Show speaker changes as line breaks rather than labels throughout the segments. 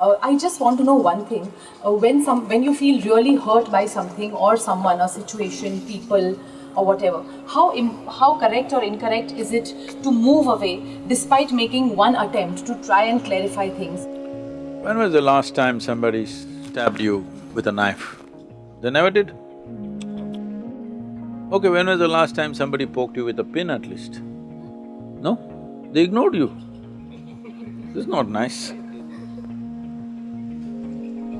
Uh, I just want to know one thing. Uh, when some, when you feel really hurt by something or someone, a situation, people, or whatever, how how correct or incorrect is it to move away despite making one attempt to try and clarify things?
When was the last time somebody stabbed you with a knife? They never did? Okay, when was the last time somebody poked you with a pin at least? No? They ignored you. This is not nice.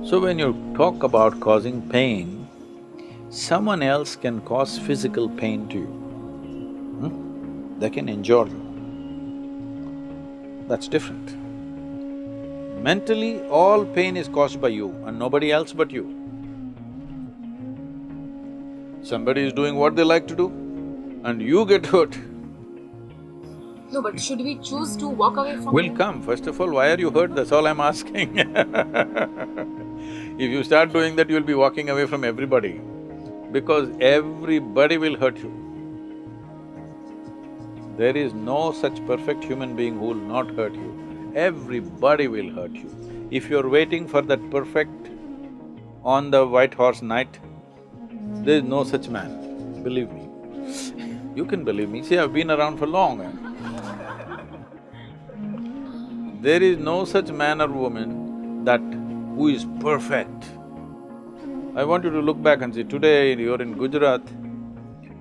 So when you talk about causing pain, someone else can cause physical pain to you. Hmm? They can injure you. That's different. Mentally, all pain is caused by you and nobody else but you. Somebody is doing what they like to do and you get hurt.
No, but should we choose to walk away from
Will come. First of all, why are you hurt? That's all I'm asking If you start doing that, you'll be walking away from everybody because everybody will hurt you. There is no such perfect human being who will not hurt you. Everybody will hurt you. If you're waiting for that perfect on the white horse knight, there is no such man, believe me. You can believe me, see I've been around for long. There is no such man or woman that who is perfect. I want you to look back and see, today you're in Gujarat,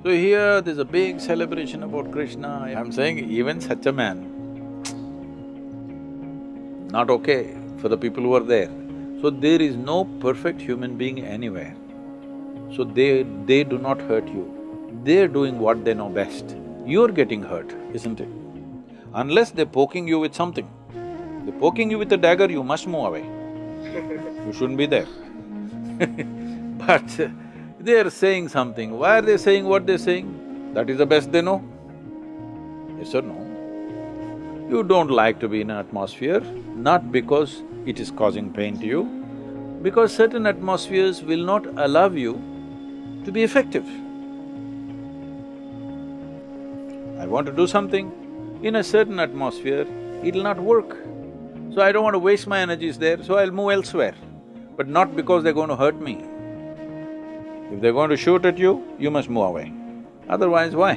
so here there's a big celebration about Krishna. I'm saying even such a man, not okay for the people who are there. So there is no perfect human being anywhere. So they… they do not hurt you. They're doing what they know best. You're getting hurt, isn't it? Unless they're poking you with something. They're poking you with a dagger, you must move away. You shouldn't be there. but uh, they're saying something. Why are they saying what they're saying? That is the best they know. Yes or no? You don't like to be in an atmosphere, not because it is causing pain to you, because certain atmospheres will not allow you to be effective. I want to do something, in a certain atmosphere, it'll not work. So I don't want to waste my energies there, so I'll move elsewhere, but not because they're going to hurt me. If they're going to shoot at you, you must move away. Otherwise, why?